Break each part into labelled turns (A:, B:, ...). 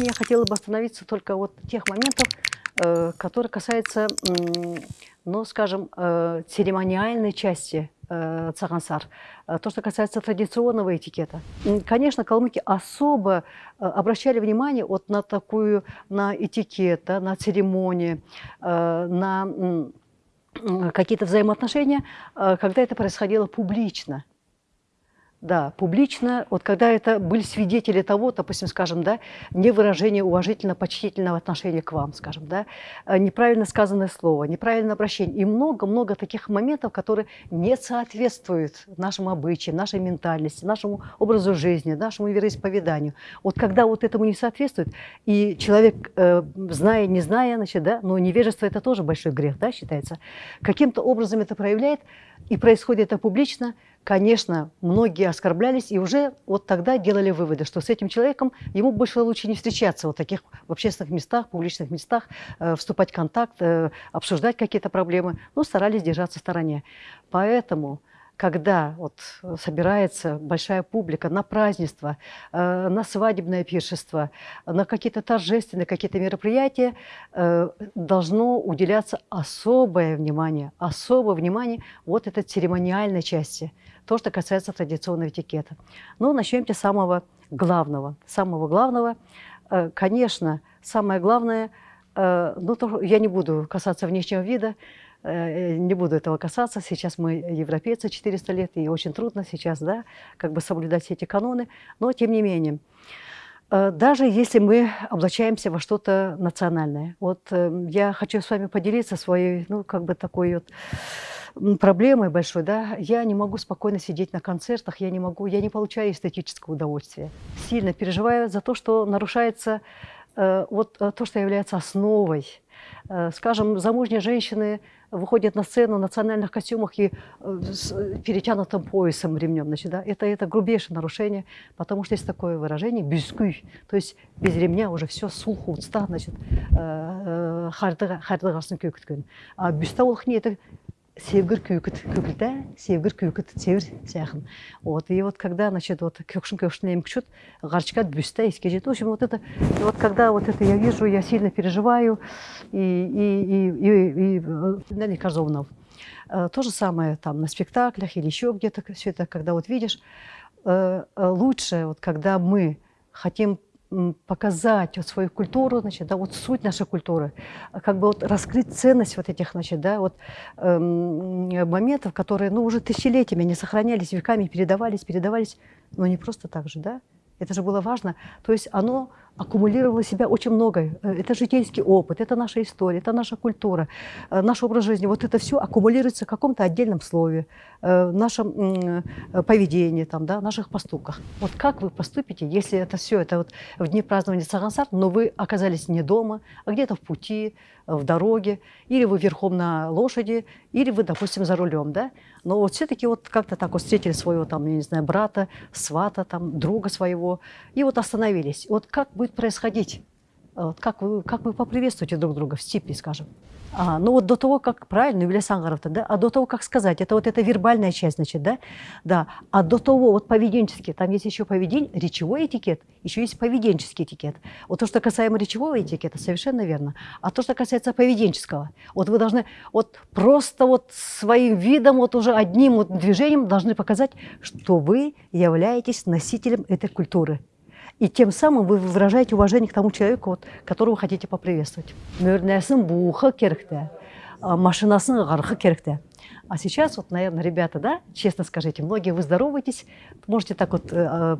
A: сегодня я хотела бы остановиться только вот тех моментов, э, которые касаются, ну, скажем, э, церемониальной части э, цагансар. То, что касается традиционного этикета. Конечно, калмыки особо обращали внимание вот на такую, на этикет, на церемонии, на какие-то взаимоотношения, когда это происходило публично. Да, публично, вот когда это были свидетели того, допустим, скажем, да, не выражение уважительно-почтительного отношения к вам, скажем, да, э, неправильно сказанное слово, неправильное обращение и много-много таких моментов, которые не соответствуют нашим обычаям, нашей ментальности, нашему образу жизни, нашему вероисповеданию. Вот когда вот этому не соответствует, и человек, э, зная, не зная, значит, да, но невежество это тоже большой грех, да, считается, каким-то образом это проявляет, и происходит это публично – конечно, многие оскорблялись и уже вот тогда делали выводы, что с этим человеком ему больше лучше не встречаться вот таких в общественных местах, публичных местах, э, вступать в контакт, э, обсуждать какие-то проблемы, но старались держаться в стороне. Поэтому когда вот собирается большая публика на празднество, э, на свадебное пиршество, на какие-то торжественные какие-то мероприятия, э, должно уделяться особое внимание, особое внимание вот этой церемониальной части, то, что касается традиционного этикета. Ну, начнем с самого главного. Самого главного, э, конечно, самое главное, ну, я не буду касаться внешнего вида, Э, не буду этого касаться. Сейчас мы европейцы 400 лет, и очень трудно сейчас да, как бы соблюдать все эти каноны. Но тем не менее, э, даже если мы облачаемся во что-то национальное. Вот э, я хочу с вами поделиться своей, ну, как бы такой вот проблемой большой, да, я не могу спокойно сидеть на концертах, я не могу, я не получаю эстетического удовольствия. Сильно переживаю за то, что нарушается э, вот то, что является основой. Э, скажем, замужние женщины выходят на сцену в национальных костюмах и э, с перетянутым поясом ремнем. Значит, да, это, это грубейшее нарушение, потому что есть такое выражение «бюскуй», то есть без ремня уже все сулху, значит, хардыға қарсын көкіткен. А бюста ол это севгір күйкіт көкілді севгір күйкіт севір сяхын вот и вот когда значит вот кёкшин кёкшин емкчут гарчкат бюста искежет в общем вот это и вот когда вот это я вижу я сильно переживаю и и и и, и Нелли Корзовнов э, то же самое там на спектаклях или еще где-то все это когда вот видишь э, э, лучше вот когда мы хотим показать вот свою культуру, значит, да, вот суть нашей культуры, как бы вот раскрыть ценность вот этих, значит, да, вот эм, моментов, которые, ну, уже тысячелетиями не сохранялись, веками передавались, передавались, но не просто так же, да, это же было важно. То есть оно аккумулировало в себя очень многое. Э, это житейский опыт, это наша история, это наша культура, э, наш образ жизни. Вот это все аккумулируется в каком-то отдельном слове, э, в нашем поведении, там, да, наших поступках. Вот как вы поступите, если это все, это вот в дни празднования Сагансар, но вы оказались не дома, а где-то в пути, в дороге, или вы верхом на лошади, или вы, допустим, за рулем, да? Но вот все-таки вот как-то так вот встретили своего, там, я не знаю, брата, свата, там, друга своего, и вот остановились. Вот как будет происходить? Вот как, вы, как вы поприветствуете друг друга в степи, скажем? А, ну вот до того, как правильно, Юлия Сангаровна, да, а до того, как сказать, это вот эта вербальная часть, значит, да, да, а до того, вот поведенческий, там есть еще поведение, речевой этикет, еще есть поведенческий этикет. Вот то, что касаемо речевого этикета, совершенно верно. А то, что касается поведенческого, вот вы должны вот просто вот своим видом, вот уже одним вот движением должны показать, что вы являетесь носителем этой культуры. И тем самым вы выражаете уважение к тому человеку, вот, которого вы хотите поприветствовать. Мөрнәсін буха керекте, машинасын гархы керекте. А сейчас, вот, наверное, ребята, да, честно скажите, многие вы здороваетесь, можете так вот э,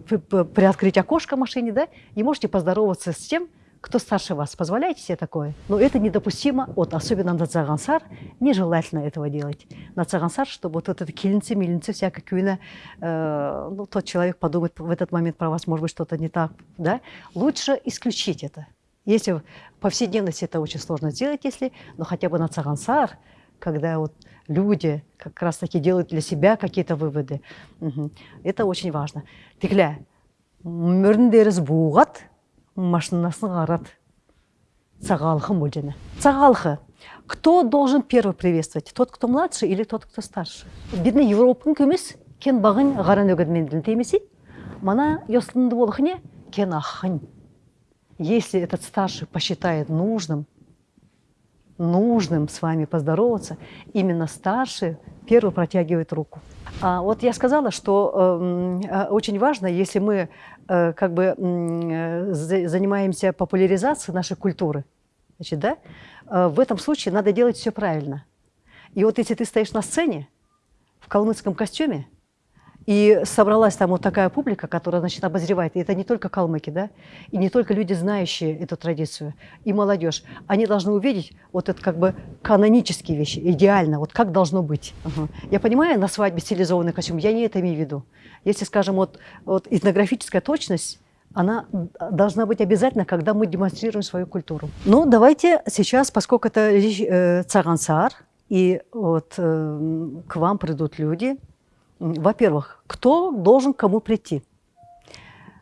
A: приоткрыть окошко машине, да, и можете поздороваться с тем, кто старше вас, позволяете себе такое? Но это недопустимо, вот, особенно на Цагансар, нежелательно этого делать. На Цагансар, чтобы вот, вот это милинцы, всякая кюина, э, ну, тот человек подумает в этот момент про вас, может быть, что-то не так, да? Лучше исключить это. Если в повседневности это очень сложно сделать, если, но хотя бы на Цагансар, когда вот люди как раз-таки делают для себя какие-то выводы, угу. это очень важно. Тегля, мөріндеріз буғат, машинасын қарады цагалхы мульдина цагалхы кто должен первый приветствовать? Тот кто младше или тот кто старше? Бедный европын көмес кен бағын ғаран өгедменділін темесі мана йослынды болхыне кен ахын. Если этот старший посчитает нужным, нужным с вами поздороваться, именно старший первый протягивает руку. А вот я сказала, что эм, э, очень важно, если мы э, как бы э, занимаемся популяризацией нашей культуры, значит, да, э, в этом случае надо делать все правильно. И вот если ты стоишь на сцене в калмыцком костюме, и собралась там вот такая публика, которая, значит, обозревает. И это не только калмыки, да, и не только люди, знающие эту традицию, и молодежь. Они должны увидеть вот это как бы канонические вещи, идеально, вот как должно быть. Угу. Я понимаю, на свадьбе стилизованный костюм, я не это имею в виду. Если, скажем, вот, вот этнографическая точность, она должна быть обязательно, когда мы демонстрируем свою культуру. Ну, давайте сейчас, поскольку это э, цагансар, и вот э, к вам придут люди, во-первых, кто должен кому прийти?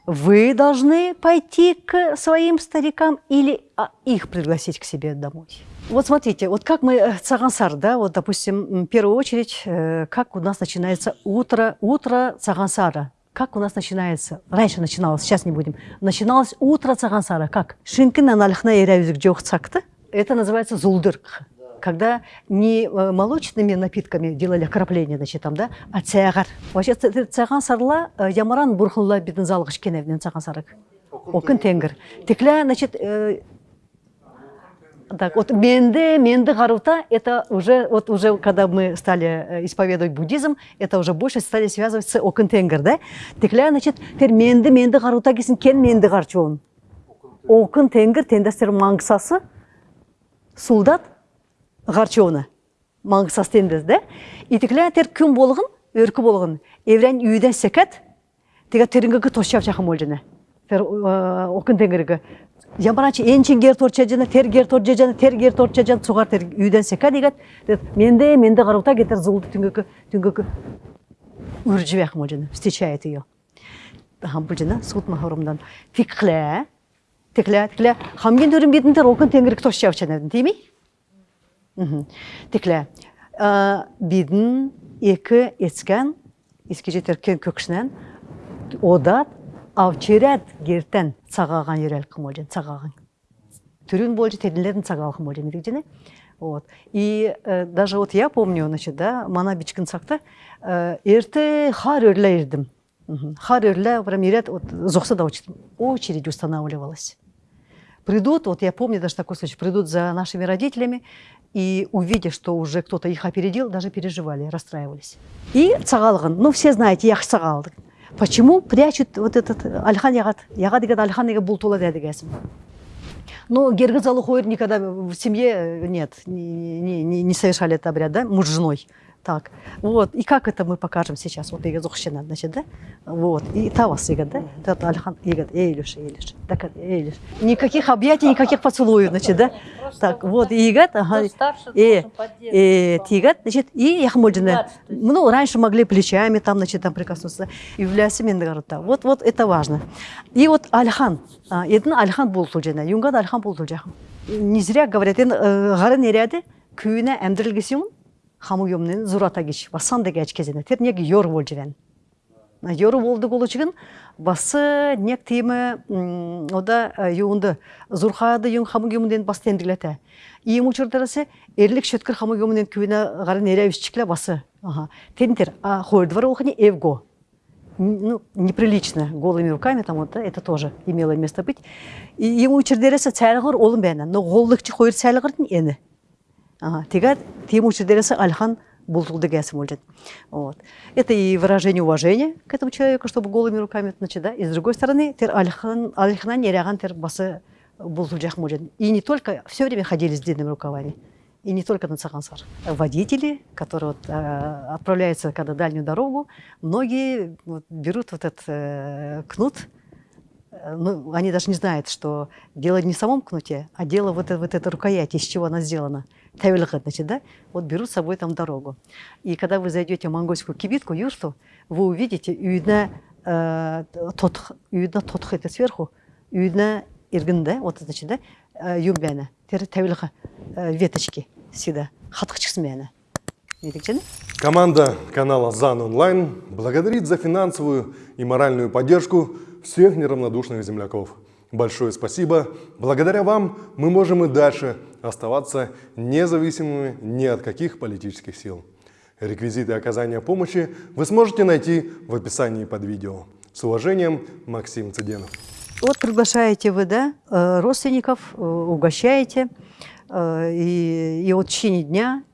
A: Вы должны пойти к своим старикам или а, их пригласить к себе домой? Вот смотрите, вот как мы, э, цагансар, да, вот, допустим, в первую очередь, э, как у нас начинается утро, утро цагансара. Как у нас начинается? Раньше начиналось, сейчас не будем. Начиналось утро цагансара. Как? Шинкина налихна Это называется зулдырк когда не э, молочными напитками делали окропление, значит, там, да, а цягар. Вообще цяган сарла э, ямаран бурхунла бидин залгыш кеневнен цяган сарык. Окын тенгір. Текля, значит, э, так, вот менде, менде гарута, это уже, вот уже, когда мы стали исповедовать буддизм, это уже больше стали связывать с окын тенгір, да? Текля, значит, тер менде, менде гарута кесін кен менде гарчуын. Окын тенгір, тендестер маңғысасы, гарчоону маңгы астенбез да итиклятер күн болғын өркі болғын. Еврен үйден секет тега терингеги тошчап жакын бол жана ә, окун тенгириге жамбаранчы энчин кер торча жана тер кер торча жана тер кер торча жана сугар тер үйден сека дегет менде менде карута кетер зулду түнгөкү түнгөкү үржүп жакын бол жана встречает ее бул жана суут махрумдан тикле тикле тикле хамген төрүн бетиндер окун тенгирик тошчап жана дейми Текле, бидін екі ецкен, еске жетеркен көкшінен, одат авчерет гертен цагаган ерел кымолжен, цагаган. Түрін болжы теділерін цагал кымолжен, дегжене. Вот. И э, даже вот я помню, значит, да, мана бичкин сакта, э, эрте хар өрле ердім. Хар өрле, прям ерет, вот, зоқса да очередь устанавливалась. Придут, вот я помню даже такой случай, придут за нашими родителями, и увидя, что уже кто-то их опередил, даже переживали, расстраивались. И цагалган, ну все знаете, яхш цагалдык. Почему прячут вот этот альхан ягат? Ягат деген альхан деген бултула дедігесім. Но гергазалу хойр никогда в семье нет, не, не, не совершали этот обряд, да, муж с женой Так, вот, и как это мы покажем сейчас? Вот ига зухщина, значит, да? Вот, и тавас ига, да? Это Альхан ига, эйлюш, эйлюш, так, эйлюш. Никаких объятий, никаких поцелуев, значит, да? Так, вот, и ига, ага, и, и тигат, значит, и яхмольдина. Ну, раньше могли плечами там, значит, там прикоснуться, и в лясе Вот, вот это важно. И вот Альхан, это Альхан был тулжена, юнгад Альхан был Не зря говорят, гары неряды, күйіне әмдірілгесің, хамуйомнен зурата гич басан деге ач кезене тер нег йор бол живен йор болду голучугун басы нек тиме ода юунду зурхады юн хамуйомден бас тендилете иим учурдарасы эрлик шөткөр хамуйомден күнө гарын эревиччикле басы тентер а хойдвар охни эвго ну, неприлично голыми руками там вот, это тоже имело место быть. И ему чердересе цайлгыр олым бәна, но голлыкчы хойр цайлгырдын эни. Тига Тимур Дереса Альхан Бултулдегесом Вот. Это и выражение уважения к этому человеку, чтобы голыми руками, значит, да, и с другой стороны, тер Альхан, Альхан Неряган тер басы Бултулджах И не только, все время ходили с длинными рукавами. И не только на Цахансар. Водители, которые вот, э, отправляются когда дальнюю дорогу, многие вот, берут вот этот э, кнут, ну, они даже не знают, что дело не в самом кнуте, а дело вот, вот этой рукояти, из чего она сделана. Тавилха, значит, да? Вот берут с собой там дорогу. И когда вы зайдете в монгольскую кибитку, юрту, вы увидите, видно, э, тот, видно тот это сверху, видно иргин, да, вот, значит, да, э, юмбяна, тавилха, э, веточки всегда, хатхачксмяна.
B: Команда канала ЗАН Онлайн благодарит за финансовую и моральную поддержку всех неравнодушных земляков. большое спасибо. Благодаря вам мы можем и дальше оставаться независимыми ни от каких политических сил. Реквизиты оказания помощи вы сможете найти в описании под видео. С уважением, Максим Цыденов.
A: Вот приглашаете вы, да, э, родственников, э, угощаете, э, и, и вот в течение дня,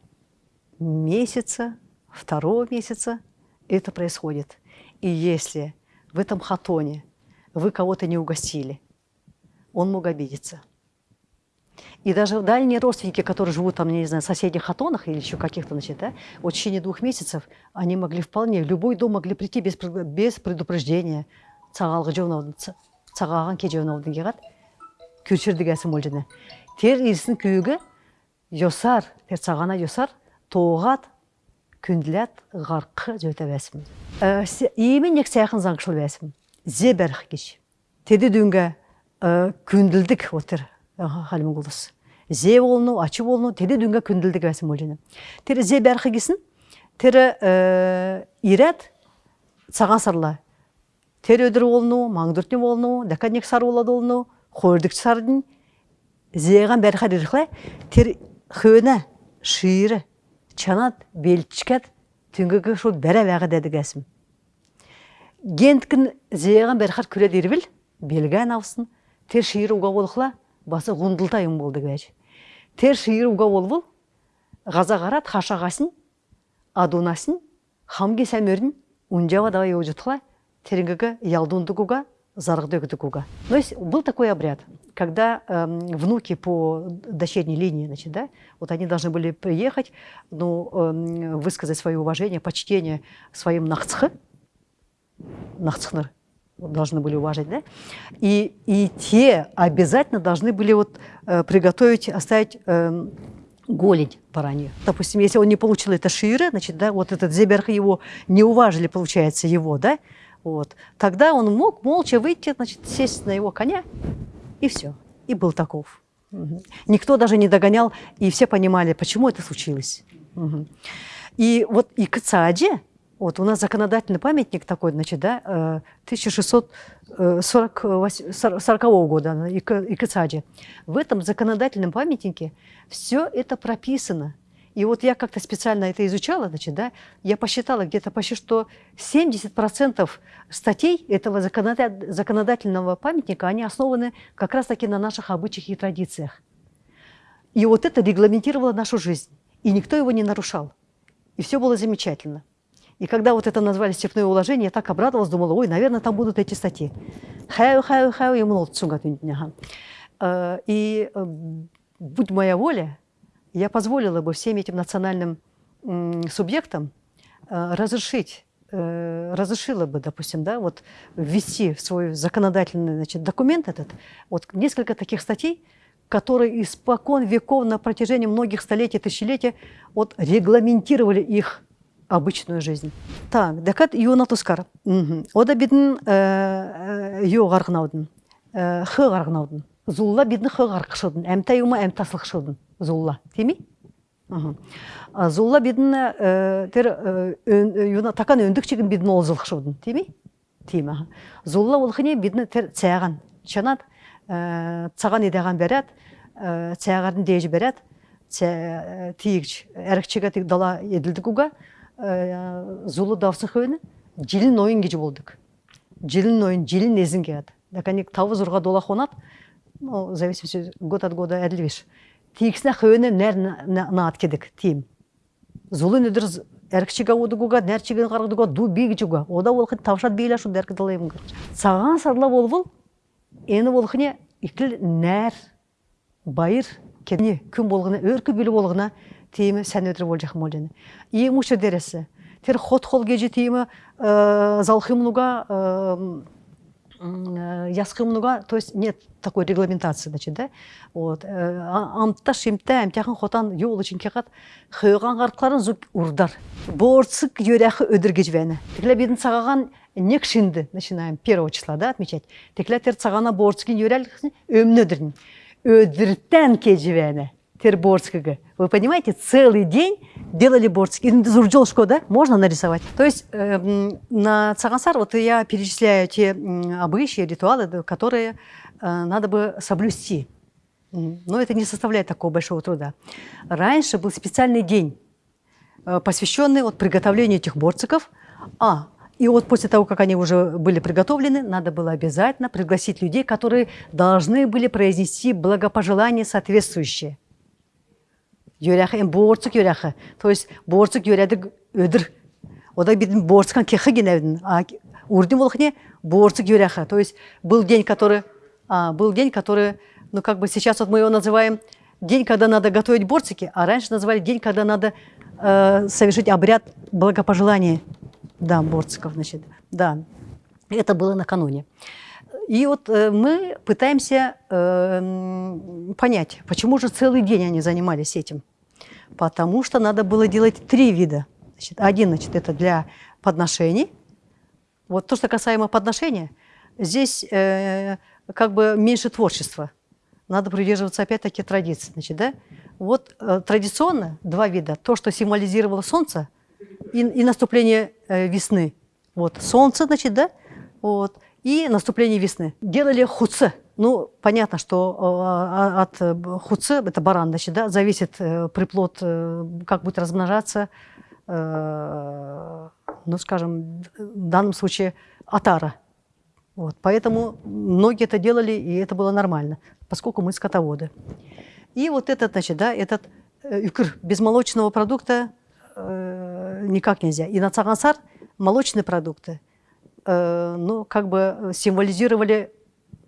A: месяца, второго месяца это происходит. И если в этом хатоне вы кого-то не угостили, он мог обидеться. И даже дальние родственники, которые живут там, не знаю, в соседних хатонах или еще каких-то, значит, да, вот в течение двух месяцев они могли вполне, в любой дом могли прийти без, без предупреждения. цагаган кежеунаудың кегат күрчүрдү кәсім молжыны. Тер ирсін күйігі йосар, тер цагана йосар, тоғат, күнділет, ғарқы жөте бәсім. Иемен нек саяқын заңшыл бәсім. Зе бәрх кеш. Теди дүнге күнділдік отыр халым голос зе болну ачы болну тере дүнгө күндүлдүк басым болжана тере зе бархы кисин тере ә, ират сага сарла тере өдүр болну маңдүртүн болну дакадник сары болот болну хордик сардын зеған бәрі қадырықла тер хөне шиыры чанат белчкат түнгігі шол бәрі вәғі деді кәсім. Генткін зеған бәрі қар күре дербіл белгән аусын тер шиыры уға болықла басы ғундылтайым болды кәж. Тер шиыры уға бол бұл, ғаза қарат, хашағасын, адунасын, хамге сәмерін, унжава давай өжітқылай, теренгага ялдундугуга, заргдыгдугуга. То есть был такой обряд, когда э, внуки по дочерней линии, значит, да, вот они должны были приехать, ну, э, высказать свое уважение, почтение своим нахцхы, нахцхнер, должны были уважать, да, и, и те обязательно должны были вот э, приготовить, оставить э, голень баранью. Допустим, если он не получил это шире, значит, да, вот этот зеберх его не уважили, получается, его, да, вот. Тогда он мог молча выйти, значит, сесть на его коня, и все. И был таков. Угу. Никто даже не догонял, и все понимали, почему это случилось. Угу. И вот и к Цааде, вот у нас законодательный памятник такой, значит, да, 1640 э, года, и к Цааде. В этом законодательном памятнике все это прописано. И вот я как-то специально это изучала, значит, да, я посчитала где-то почти что 70% статей этого законодательного памятника, они основаны как раз-таки на наших обычаях и традициях. И вот это регламентировало нашу жизнь. И никто его не нарушал. И все было замечательно. И когда вот это назвали «Степное уложение», я так обрадовалась, думала, ой, наверное, там будут эти статьи. Хаю, хаю, хаю, и э, будь моя воля, я позволила бы всем этим национальным субъектам э, разрешить э, разрешила бы, допустим, да, вот ввести в свой законодательный значит, документ этот вот несколько таких статей, которые испокон веков на протяжении многих столетий, тысячелетий вот, регламентировали их обычную жизнь. Так, декат юна тускар. Ода бидин э, ю гаргнаудын, хы гаргнаудын. Зулла бидин хы гаргышудын, әмтай ума әмтаслықшудын зулла. Теми зулла бидин э, тер э, юна такан өндүк чигин бидин теми тима зулла ол хине бидин тер цяган. Чанат э, цаган идеган берет цягарын деж берет тиигч эркчиге тик дала едилдик уга зулу давсыкыбыны жилин кежі болдық. жилин ойын, жилин эзин келат даканек тауыз урга дола қонат, ну зависимости год от года әділбеш Тейіксіне хөвені нәр наат кедік тейім. зулы нөдір әркішіға одығуға нәрчіген қарғыдыға ду бейгічіға ода ол қын тавшат бейлі ашу дәркі көрді. саған сарла бол бұл ені ол қыне үкіл нәр байыр кедіне күн болғына өркі білі болғына тиімі сән өтірі ол жақым олжаны. Ең үші дәресі. Тер хот хол геже тейімі э, залхымлуға ясқымнуга, э, э, то есть нет такой регламентации, значит, да? Вот. Амта шимта амтяхан хотан юл үшін кеғат, хыйған қартларын зүк ұрдар. Борцык юряхы өдір кежвені. Текле бедін сағаған нек шинді, начинаем первого числа, да, отмечать. Текле тер сағана борцык өмін өдірін. Өдірттен кежвені. Терборского. Вы понимаете, целый день делали Борский. Зурджолшко, да? Можно нарисовать. То есть э, на Цагансар вот я перечисляю те обычаи, ритуалы, которые э, надо бы соблюсти. Но это не составляет такого большого труда. Раньше был специальный день, э, посвященный вот приготовлению этих борциков. А, и вот после того, как они уже были приготовлены, надо было обязательно пригласить людей, которые должны были произнести благопожелания соответствующие. Йөрәхе, борцик йөрәхе. То есть борцик йөрәдік өдір. Ода бидin борцикан кехе геневдin. Урдин волхне борцик йөрәхе. То есть был день, который, а, был день, который ну как бы сейчас вот мы его называем день, когда надо готовить борцики, а раньше называли день, когда надо э, совершить обряд благопожелания, да, борциков, значит, да, это было накануне. И вот э, мы пытаемся э, понять, почему же целый день они занимались этим. Потому что надо было делать три вида. Значит, один, значит, это для подношений. Вот то, что касаемо подношения, здесь э, как бы меньше творчества надо придерживаться опять-таки традиций. Значит, да? Вот традиционно два вида. То, что символизировало солнце и, и наступление весны. Вот солнце, значит, да? Вот. И наступление весны. Делали хуцы. Ну, понятно, что э, от э, хуцы, это баран, значит, да, зависит э, приплод, как будет размножаться, ну, скажем, в данном случае атара. Вот, поэтому многие это делали, и это было нормально поскольку мы скотоводы. И вот этот, значит, да, этот э, без молочного продукта э, никак нельзя. И на цагансар молочные продукты, ну, как бы символизировали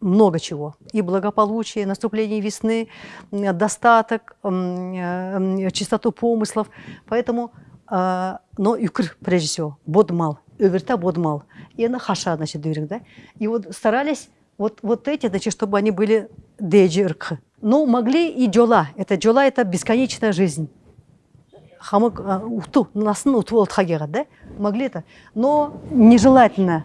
A: много чего. И благополучие, наступление весны, достаток, э, чистоту помыслов. Поэтому, э, но юкр, прежде всего, бодмал, öверта бодмал. И она хаша, значит, да? И вот старались вот, вот эти, значит, чтобы они были деджирк. Ну, могли и джола. Это джола – это бесконечная жизнь. Хамык а, ухту, насын уту да? Могли это. Но нежелательно.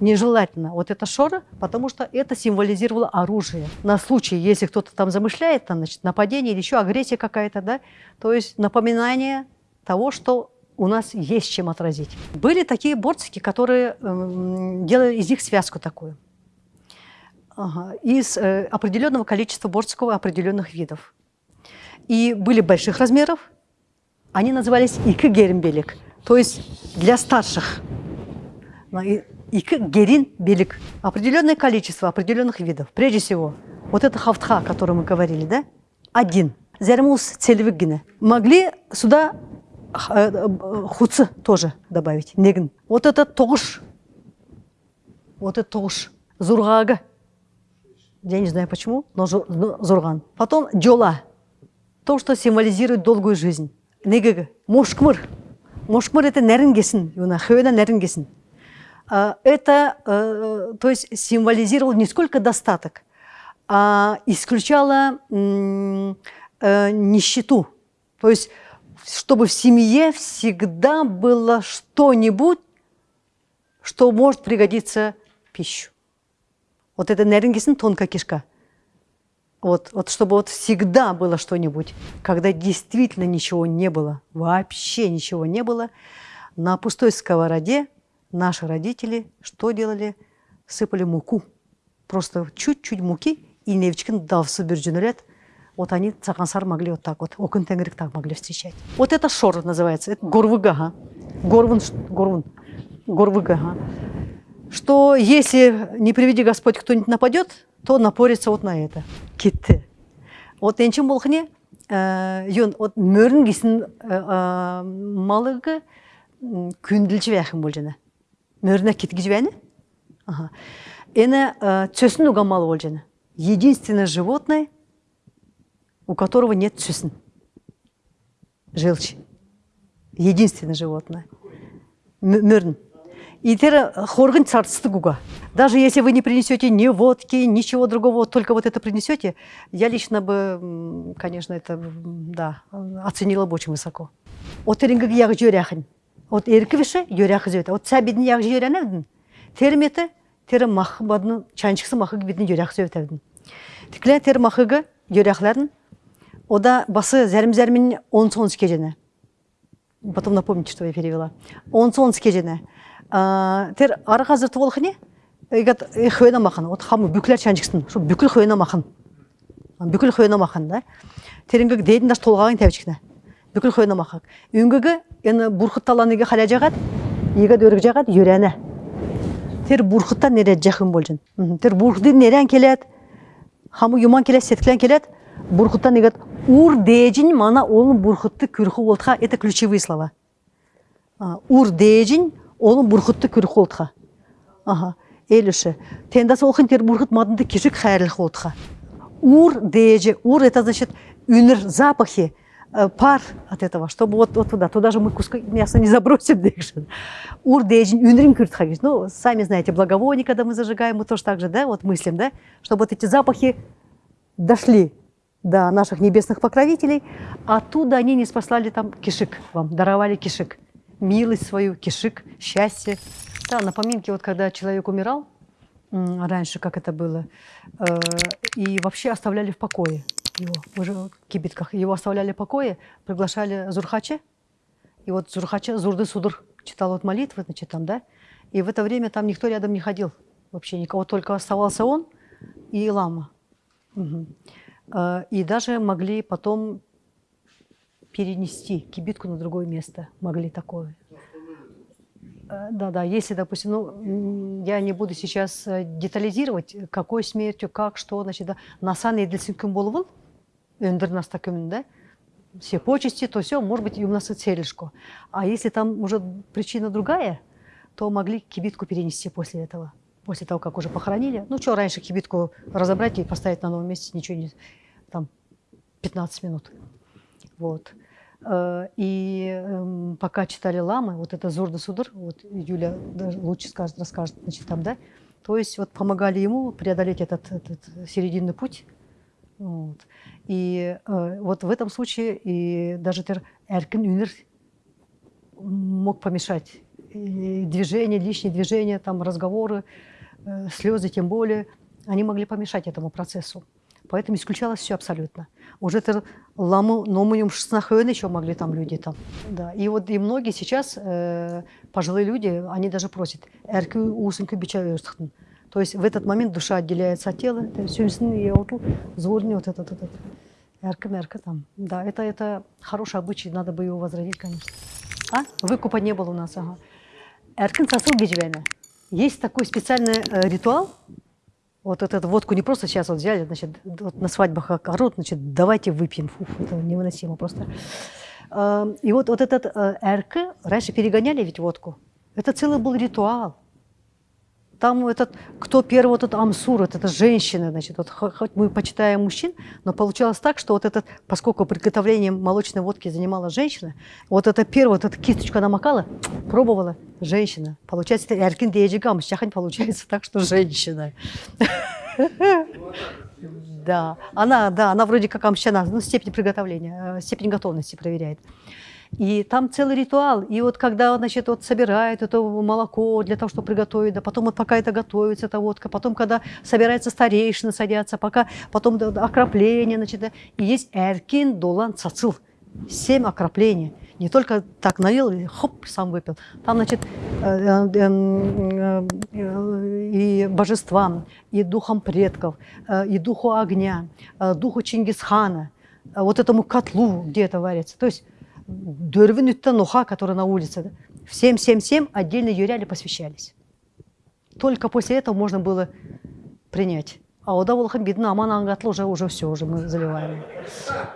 A: Нежелательно. Вот это шора, потому что это символизировало оружие. На случай, если кто-то там замышляет, там, значит, нападение или еще агрессия какая-то, да? То есть напоминание того, что у нас есть чем отразить. Были такие борцики, которые э, делали из них связку такую ага, из э, определенного количества борского определенных видов. И были больших размеров, они назывались икы герин то есть для старших. Икы герин белик, определенное количество определенных видов. Прежде всего, вот это хафтха, о котором мы говорили, да, один. Зермус цельвиггина. Могли сюда э, хуцы тоже добавить, негн. Вот это тош, вот это тош, зургага. Я не знаю почему, но Зурган. Потом Джола. То, что символизирует долгую жизнь Негеге. Мошкмыр. Мошкмыр это нерінгесін. Хөвена нерінгесін. Это, э, то есть, символизировало не сколько достаток, а исключало э, нищету. То есть, чтобы в семье всегда было что-нибудь, что может пригодиться в пищу. Вот это нерінгесін тонкая кишка. Вот, вот чтобы вот всегда было что-нибудь, когда действительно ничего не было, вообще ничего не было, на пустой сковороде наши родители что делали? Сыпали муку. Просто чуть-чуть муки и невчикин давсы биржунурет. Вот они цагансар могли вот так вот, окон тенгрик так могли встречать. Вот это шор называется, это горвыга, горвун, горвун, горвыга что если, не приведи Господь, кто-нибудь нападет, то напорится вот на это. Кетті. Вот энчим болхне, йон, вот мөрін кесін малығы күнділчі бәхім бол жана. Мөріне кеткіж бәні. Это цөсін уга малы бол. Единственное животное, у которого нет цөсін. Желчь. Единственное животное. Мөрін. Итера э, хорган царстыгуга. Даже если вы не принесете ни водки, ничего другого, только вот это принесете, я лично бы, конечно, это, да, оценила бы очень высоко. От эрингігі яғы. От ерківіші жөряхы жөряхын. От сәбетін яғы. Терметі, тері мақы бадының, мақы бетін жөряхы мақығы ода басы 10-10. Потом напомните, что я перевела. 10-10 тер ары қазір туол не игат э, хвена махан от хамы бүклер чанчиксин шо бүкіл хвена махан бүкіл хвена махан да? Тереңгі дейдін даш толғаған тәбичкне бүкіл хвена махан үнгігі ені бурхыт таланыге халя жағат игат өрік жағат юрәне тер бурхыттан нере жақын болжын. Тер бурхыты нерен келет хам юман келет сетклен келет бурхыттан игат ур дежин мана олын бурхытты күрху болтха это ключевые слова. Ур дежин олун бурхутты күрху болтха ага элюше тендас олхын тер бурхут мадынды кишик хайрлых болтха ур деже ур это значит үнір запахи э, пар от этого, чтобы вот, вот туда, туда же мы куска мяса не забросим. Ур дежин, юнрим кюртхагиш. Ну, сами знаете, благовоние, когда мы зажигаем, мы тоже так же, да, вот мыслим, да, чтобы вот эти запахи дошли до наших небесных покровителей, оттуда они не спаслали там кишик вам, даровали кишик, милость свою, кишик, счастье. Да, на поминке, вот когда человек умирал, раньше, как это было, э, и вообще оставляли в покое его, уже в кибитках, его оставляли в покое, приглашали Зурхаче, и вот Зурхаче, Зурды Судур читал вот молитвы, значит, там, да, и в это время там никто рядом не ходил, вообще никого, только оставался он и лама. Угу. И даже могли потом перенести кибитку на другое место, могли такое. Э, да, да, если, допустим, ну, я не буду сейчас э, детализировать, какой смертью, как, что, значит, да, насан еділсінкін болывыл, өндір наста күмін, да, все почести, то все, может быть, и у нас целишко. А если там уже причина другая, то могли кибитку перенести после этого, после того, как уже похоронили. Ну, что, раньше кибитку разобрать и поставить на новом месте, ничего не... Там 15 минут. Вот. Э, и эм, пока читали ламы, вот это Зурда Судыр, вот Юля лучше скажет, расскажет, значит, там, да, то есть вот помогали ему преодолеть этот, этот серединный путь. Вот. И э, вот в этом случае и даже эркин юнер мог помешать и движение, лишние движения, там разговоры, э, слезы тем более, они могли помешать этому процессу. Поэтому исключалось все абсолютно. Уже это ламу номуем шестнахуэн еще могли там люди там. Да. И вот и многие сейчас, э, пожилые люди, они даже просят, эркю усынку бичавёстхтын. То есть в этот момент душа отделяется от тела, и вот зворни вот этот, этот, эрка мерка там. Да, это, это хороший обычай, надо бы его возродить, конечно. А? Выкупа не было у нас, ага. Эркин сосыл Есть такой специальный э, ритуал, вот эту водку не просто сейчас вот взяли, значит, вот на свадьбах орут, значит, давайте выпьем. Фу, это невыносимо просто. Эм, и вот, вот этот э, РК, раньше перегоняли ведь водку. Это целый был ритуал. Там этот, кто первый, вот этот Амсур, вот эта женщина, значит, вот, хоть мы почитаем мужчин, но получалось так, что вот этот, поскольку приготовлением молочной водки занималась женщина, вот это первое, вот эта кисточку она макала, пробовала женщина. Получается, это эркин деежигам, сейчас получается так, что женщина. Да, она, да, она вроде как амщана, ну, степень приготовления, э, степень готовности проверяет. И там целый ритуал. И вот когда, значит, вот собирают это молоко для того, чтобы приготовить, да, потом вот пока это готовится, эта водка, потом, когда собирается старейшина, садятся, пока, потом да, окропление, значит, да, и есть эркин, долан, цацил. Семь окроплений. Не только так налил хоп, сам выпил. Там, значит, э, э, э, и божествам, и духом предков, и духу огня, духу Чингисхана, вот этому котлу, где это варится. То есть дөрвін үттен уха, который на улице, всем, всем, всем отдельно юряли, посвящались. Только после этого можно было принять. А ода волхан бедна, аман ангатла уже, уже все, уже мы заливаем.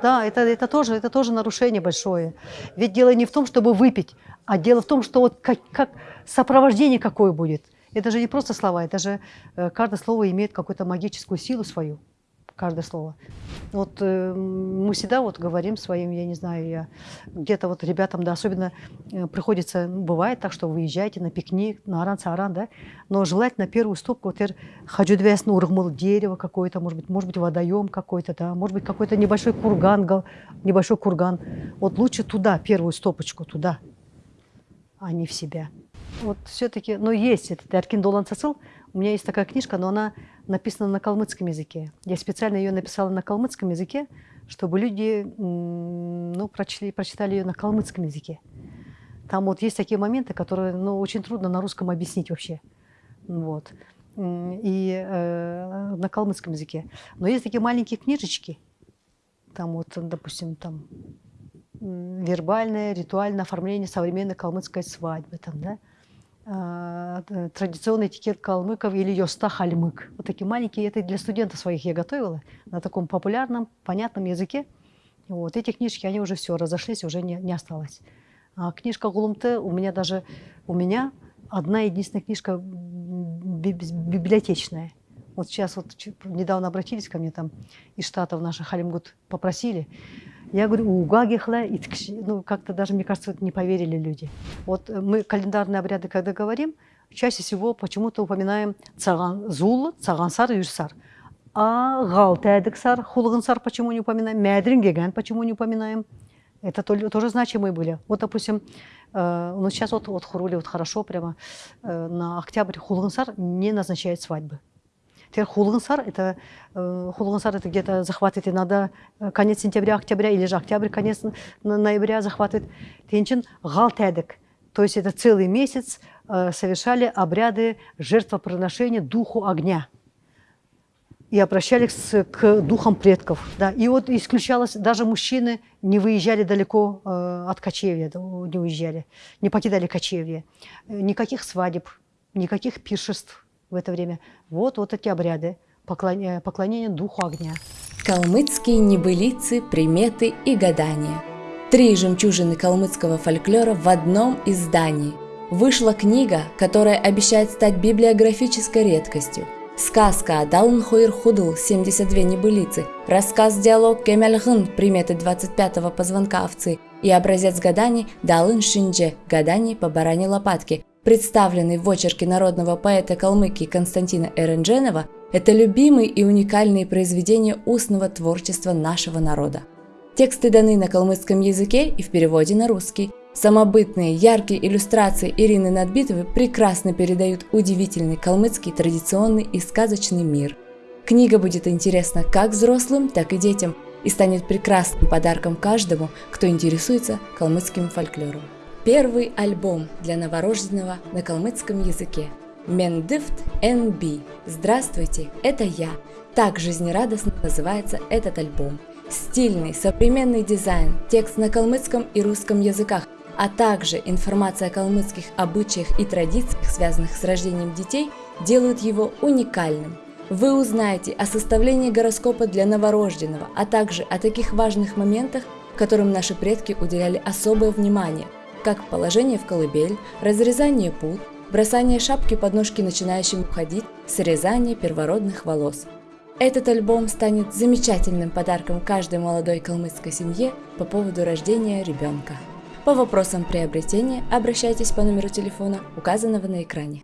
A: Да, это, это, тоже, это тоже нарушение большое. Ведь дело не в том, чтобы выпить, а дело в том, что вот как, как сопровождение какое будет. Это же не просто слова, это же э, каждое слово имеет какую-то магическую силу свою каждое слово. Вот э, мы всегда вот говорим своим, я не знаю, я где-то вот ребятам, да, особенно э, приходится, ну, бывает так, что выезжаете на пикник, на аран-саран, да, но желательно первую стопку, вот хочу ну, ургмал дерево какое-то, может быть, может быть, водоем какой-то, да, может быть, какой-то небольшой курган, небольшой курган. Вот лучше туда, первую стопочку, туда, а не в себя. Вот все-таки, но есть этот Эркин Долан Цацил, у меня есть такая книжка, но она написана на калмыцком языке. Я специально ее написала на калмыцком языке, чтобы люди ну, прочли, прочитали ее на калмыцком языке. Там вот есть такие моменты, которые ну, очень трудно на русском объяснить вообще. Вот. и э, на калмыцком языке. Но есть такие маленькие книжечки, там вот, допустим, там вербальное, ритуальное оформление современной калмыцкой свадьбы, там, да, традиционный этикет калмыков или йоста хальмык. Вот такие маленькие, это для студентов своих я готовила на таком популярном, понятном языке. Вот эти книжки, они уже все разошлись, уже не, не осталось. А книжка Гулумте у меня даже, у меня одна единственная книжка библиотечная. Вот сейчас вот недавно обратились ко мне там из штатов наших Халимгут попросили. Я говорю, у Гагихла, и ну, как-то даже, мне кажется, не поверили люди. Вот мы календарные обряды, когда говорим, чаще всего почему-то упоминаем цаган, зул, цагансар, южсар. А галтедексар, хулгансар почему не упоминаем, мядрин почему не упоминаем. Это тоже значимые были. Вот, допустим, э, ну сейчас вот, вот Хурули вот хорошо прямо э, на октябрь Хулгансар не назначает свадьбы. Теперь Хулгансар, это, э, Хулгансар это где-то захватывает иногда конец сентября, октября, или же октябрь, конец ноября захватывает. Тенчин галтедек. То есть это целый месяц совершали обряды жертвоприношения духу огня и обращались к духам предков. Да. И вот исключалось, даже мужчины не выезжали далеко э, от кочевья, не уезжали, не покидали кочевье. Никаких свадеб, никаких пиршеств в это время. Вот, вот эти обряды поклонения, поклонения духу огня.
C: Калмыцкие небылицы, приметы и гадания. Три жемчужины калмыцкого фольклора в одном издании. Вышла книга, которая обещает стать библиографической редкостью – Сказка «Далн Хуир Худл» 72 небылицы, рассказ-диалог «Кемельгын» приметы 25-го позвонка овцы и образец гаданий «Далын Шиндже» гаданий по баране лопатки, представленный в очерке народного поэта Калмыкии Константина Эрендженова, это любимые и уникальные произведения устного творчества нашего народа. Тексты даны на калмыцком языке и в переводе на русский – Самобытные, яркие иллюстрации Ирины Надбитовой прекрасно передают удивительный калмыцкий традиционный и сказочный мир. Книга будет интересна как взрослым, так и детям и станет прекрасным подарком каждому, кто интересуется калмыцким фольклором. Первый альбом для новорожденного на калмыцком языке. Мендифт НБ. Здравствуйте, это я. Так жизнерадостно называется этот альбом. Стильный, современный дизайн, текст на калмыцком и русском языках – а также информация о калмыцких обычаях и традициях, связанных с рождением детей, делают его уникальным. Вы узнаете о составлении гороскопа для новорожденного, а также о таких важных моментах, которым наши предки уделяли особое внимание, как положение в колыбель, разрезание пут, бросание шапки под ножки начинающим ходить, срезание первородных волос. Этот альбом станет замечательным подарком каждой молодой калмыцкой семье по поводу рождения ребенка. По вопросам приобретения обращайтесь по номеру телефона, указанного на экране.